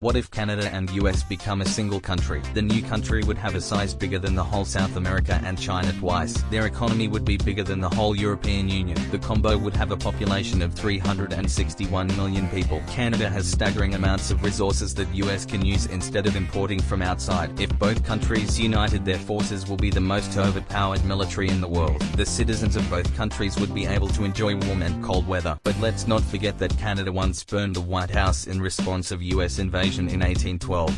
What if Canada and US become a single country? The new country would have a size bigger than the whole South America and China twice. Their economy would be bigger than the whole European Union. The combo would have a population of 361 million people. Canada has staggering amounts of resources that US can use instead of importing from outside. If both countries united their forces will be the most overpowered military in the world. The citizens of both countries would be able to enjoy warm and cold weather. But let's not forget that Canada once burned the White House in response of US invasion in 1812.